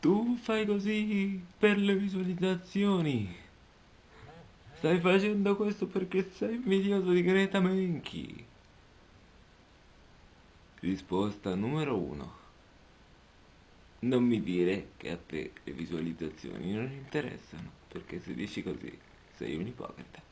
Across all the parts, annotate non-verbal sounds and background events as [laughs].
Tu fai così per le visualizzazioni. Stai facendo questo perché sei invidioso di Greta Menchi. Risposta numero uno. Non mi dire che a te le visualizzazioni non interessano, perché se dici così sei un ipocrita.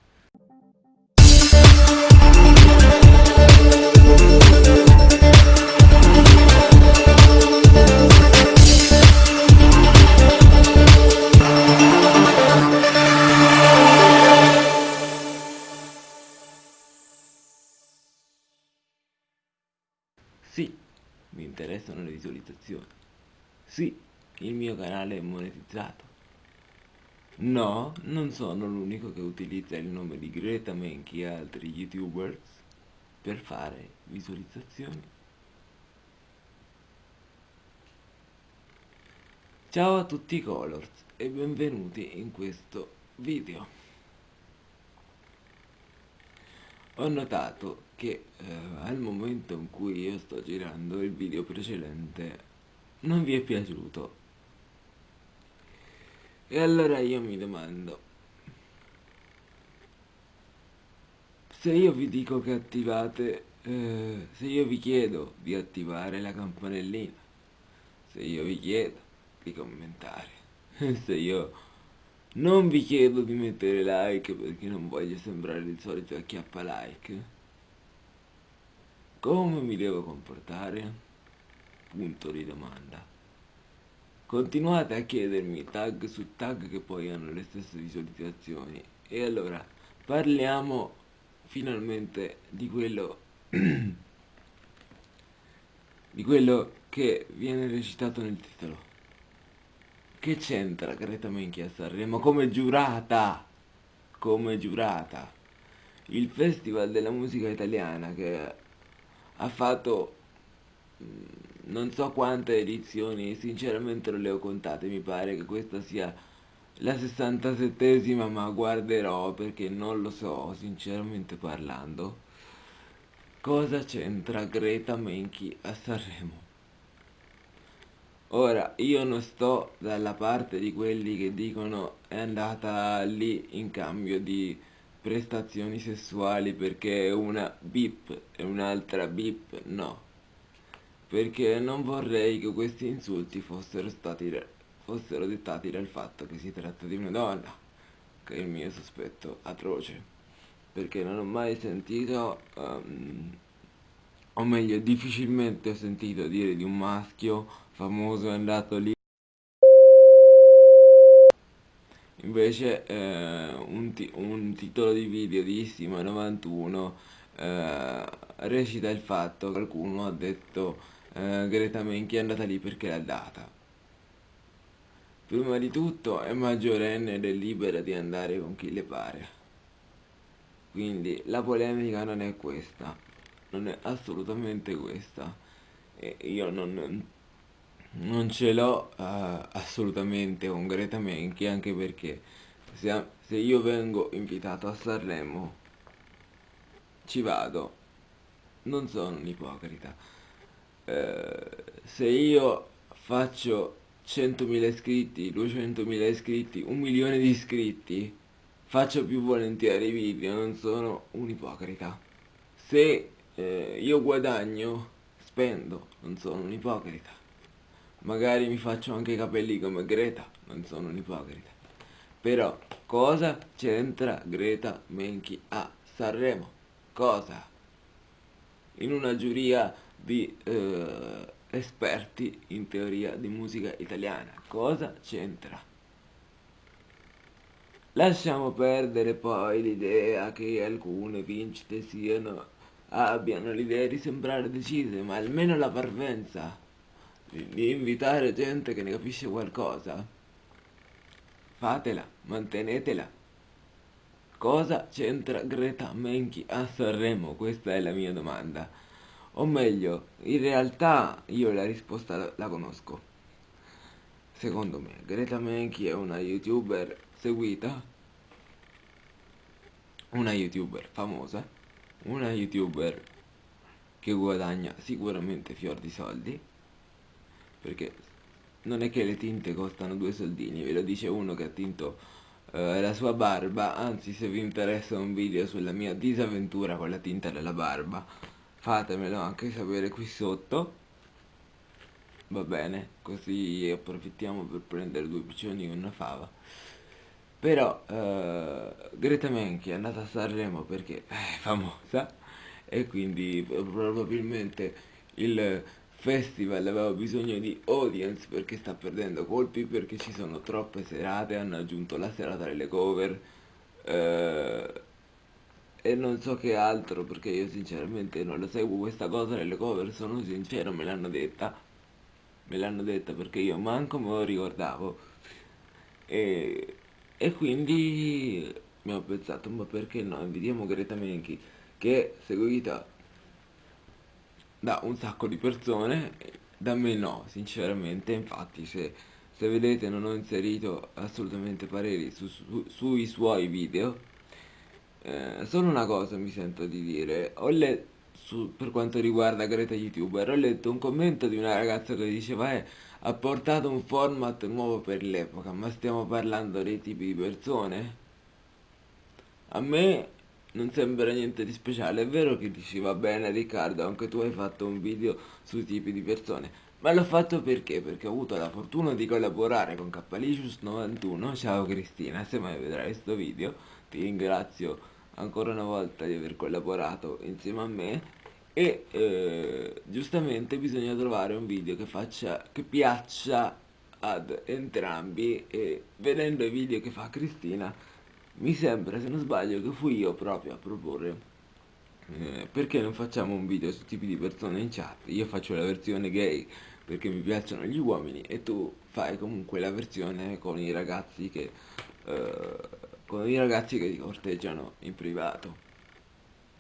Interessano le visualizzazioni. Sì, il mio canale è monetizzato. No, non sono l'unico che utilizza il nome di Greta Menchi e altri youtubers per fare visualizzazioni. Ciao a tutti i Colors e benvenuti in questo video. Ho notato che eh, al momento in cui io sto girando il video precedente non vi è piaciuto. E allora io mi domando, se io vi dico che attivate, eh, se io vi chiedo di attivare la campanellina, se io vi chiedo di commentare, [laughs] se io non vi chiedo di mettere like perché non voglio sembrare il solito acchiappa like. Come mi devo comportare? Punto di domanda. Continuate a chiedermi tag su tag che poi hanno le stesse visualizzazioni. E allora parliamo finalmente di quello [clears throat] di quello che viene recitato nel titolo. Che c'entra Greta Menchi a Sanremo come giurata? Come giurata. Il Festival della musica italiana che ha fatto mm, non so quante edizioni, sinceramente non le ho contate, mi pare che questa sia la 67esima, ma guarderò perché non lo so, sinceramente parlando. Cosa c'entra Greta Menchi a Sanremo? Ora, io non sto dalla parte di quelli che dicono è andata lì in cambio di prestazioni sessuali perché una bip e un'altra bip no. Perché non vorrei che questi insulti fossero stati fossero dettati dal fatto che si tratta di una donna, che è il mio sospetto atroce. Perché non ho mai sentito, um, o meglio, difficilmente ho sentito dire di un maschio famoso è andato lì. Invece eh, un, un, titolo di video di Issima 91 eh, recita il fatto che qualcuno ha detto eh, Greta Menchi è andata lì perché l'ha data. Prima di tutto è maggiorenne ed è libera di andare con chi le pare. Quindi la polemica non è questa non è assolutamente questa. E io non non ce l'ho uh, assolutamente con Greta Menchi anche perché se, se, io vengo invitato a Sanremo ci vado. Non sono un ipocrita. Uh, se io faccio 100.000 iscritti 200.000 iscritti un milione di iscritti faccio più volentieri video non sono un ipocrita. Se eh, io guadagno spendo non sono un ipocrita Magari mi faccio anche i capelli come Greta, non sono un ipocrita. Però cosa c'entra Greta Menchi a Sanremo? Cosa? In una giuria di eh, esperti in teoria di musica italiana. Cosa c'entra? Lasciamo perdere poi l'idea che alcune vincite siano abbiano l'idea di sembrare decise, ma almeno la parvenza di invitare gente che ne capisce qualcosa, fatela, mantenetela. Cosa c'entra Greta Menchi a Sanremo? Questa è la mia domanda. O meglio, in realtà io la risposta la, conosco. Secondo me, Greta Menchi è una youtuber seguita, una youtuber famosa, una youtuber che guadagna sicuramente fior di soldi perché non è che le tinte costano due soldini, ve lo dice uno che ha tinto eh, la sua barba, anzi se vi interessa un video sulla mia disavventura con la tinta della barba, fatemelo anche sapere qui sotto. Va bene, così approfittiamo per prendere due piccioni con una fava. Però eh, Greta Menchi è andata a Sanremo perché è famosa e quindi probabilmente il festival aveva bisogno di audience perché sta perdendo colpi perché ci sono troppe serate, hanno aggiunto la serata delle cover eh, e non so che altro perché io sinceramente non lo seguo questa cosa delle cover, sono sincero, me l'hanno detta, me l'hanno detta perché io manco me lo ricordavo. E, e quindi mi ho pensato ma perché no, invitiamo Greta Menchi che seguita da un sacco di persone, da me no, sinceramente, infatti se, se vedete non ho inserito assolutamente pareri su, su, sui suoi video, eh, solo una cosa mi sento di dire, ho letto, per quanto riguarda Greta YouTuber, ho letto un commento di una ragazza che diceva eh, ha portato un format nuovo per l'epoca, ma stiamo parlando dei tipi di persone? A me non sembra niente di speciale. È vero che dici va bene Riccardo, anche tu hai fatto un video sui tipi di persone. Ma l'ho fatto perché? Perché ho avuto la fortuna di collaborare con Capalicious91. Ciao Cristina, se mai vedrai questo video, ti ringrazio ancora una volta di aver collaborato insieme a me. E eh, giustamente bisogna trovare un video che faccia, che piaccia ad entrambi e vedendo i video che fa Cristina mi sembra, se non sbaglio, che fui io proprio a proporre eh, perché non facciamo un video su tipi di persone in chat? Io faccio la versione gay perché mi piacciono gli uomini e tu fai comunque la versione con i ragazzi che eh, con i ragazzi che ti corteggiano in privato.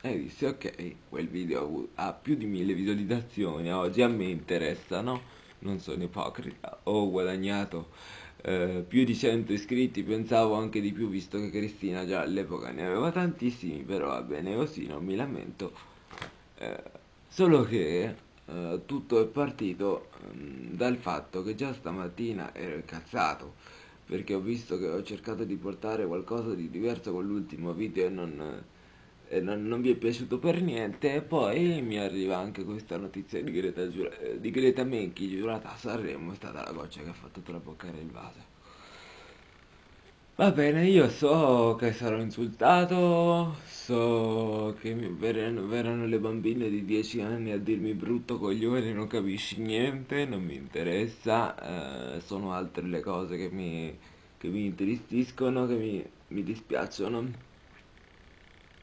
E dissi ok, quel video ha più di mille visualizzazioni, oggi a me interessa, no? Non sono ipocrita, ho guadagnato eh, più di 100 iscritti, pensavo anche di più visto che Cristina già all'epoca ne aveva tantissimi, però va bene così, non mi lamento. Eh, solo che eh, tutto è partito mm, dal fatto che già stamattina ero incazzato perché ho visto che ho cercato di portare qualcosa di diverso con l'ultimo video e non non, non, vi è piaciuto per niente e poi mi arriva anche questa notizia di Greta, di Greta Menchi giurata a Sanremo è stata la goccia che ha fatto traboccare il vaso. Va bene io so che sarò insultato so che verranno, verranno le bambine di 10 anni a dirmi brutto coglione non capisci niente non mi interessa eh, sono altre le cose che mi, che mi intristiscono che mi, mi dispiacciono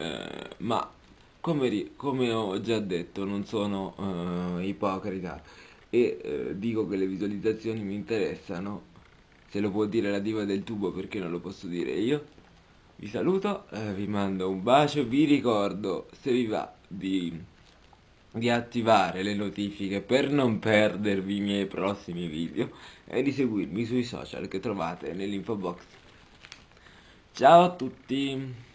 eh, ma come, come, ho già detto non sono eh, ipocrita e eh, dico che le visualizzazioni mi interessano se lo può dire la diva del tubo perché non lo posso dire io vi saluto, eh, vi mando un bacio, vi ricordo se vi va di, di attivare le notifiche per non perdervi i miei prossimi video e di seguirmi sui social che trovate nell'info box. Ciao a tutti!